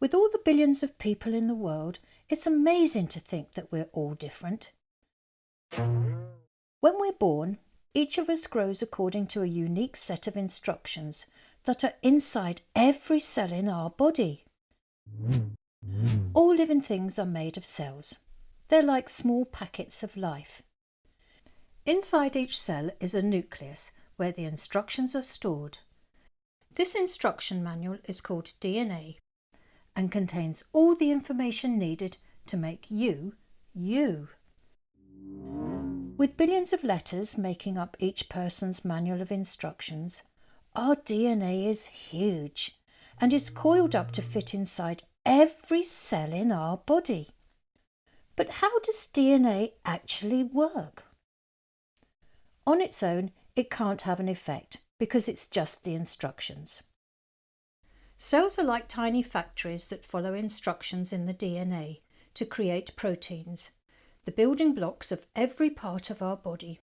With all the billions of people in the world, it's amazing to think that we're all different. When we're born, each of us grows according to a unique set of instructions that are inside every cell in our body. All living things are made of cells. They're like small packets of life. Inside each cell is a nucleus where the instructions are stored. This instruction manual is called DNA and contains all the information needed to make you, you. With billions of letters making up each person's manual of instructions, our DNA is huge and is coiled up to fit inside every cell in our body. But how does DNA actually work? On its own, it can't have an effect because it's just the instructions. Cells are like tiny factories that follow instructions in the DNA to create proteins, the building blocks of every part of our body.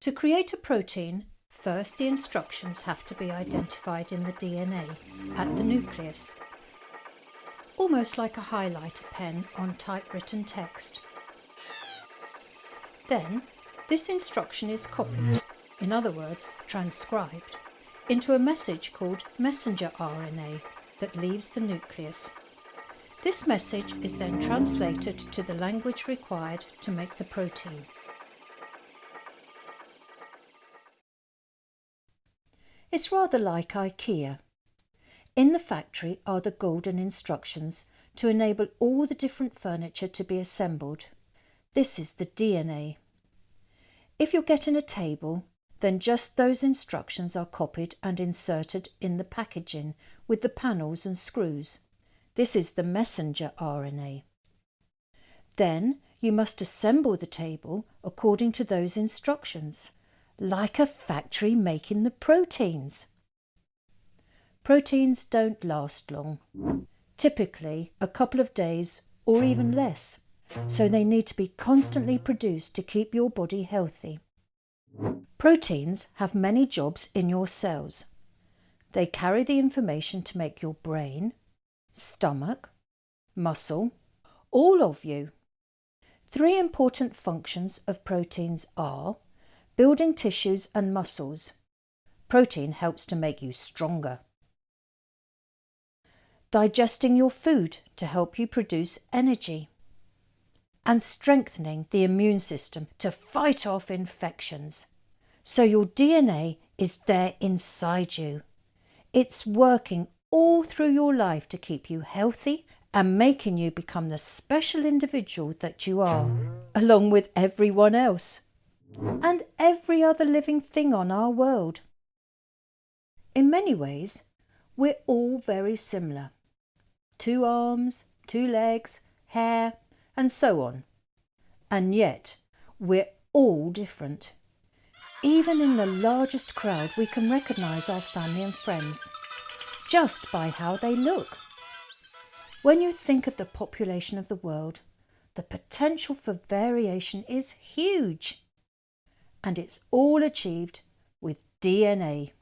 To create a protein, first the instructions have to be identified in the DNA at the nucleus, almost like a highlighter pen on typewritten text. Then, this instruction is copied, in other words, transcribed, into a message called messenger RNA that leaves the nucleus. This message is then translated to the language required to make the protein. It's rather like IKEA. In the factory are the golden instructions to enable all the different furniture to be assembled. This is the DNA. If you're getting a table, then just those instructions are copied and inserted in the packaging with the panels and screws. This is the messenger RNA. Then you must assemble the table according to those instructions, like a factory making the proteins. Proteins don't last long, typically a couple of days or even less, so they need to be constantly produced to keep your body healthy. Proteins have many jobs in your cells. They carry the information to make your brain, stomach, muscle, all of you. Three important functions of proteins are building tissues and muscles. Protein helps to make you stronger. Digesting your food to help you produce energy and strengthening the immune system to fight off infections. So your DNA is there inside you. It's working all through your life to keep you healthy and making you become the special individual that you are, along with everyone else and every other living thing on our world. In many ways, we're all very similar. Two arms, two legs, hair, and so on. And yet, we're all different. Even in the largest crowd, we can recognise our family and friends just by how they look. When you think of the population of the world, the potential for variation is huge. And it's all achieved with DNA.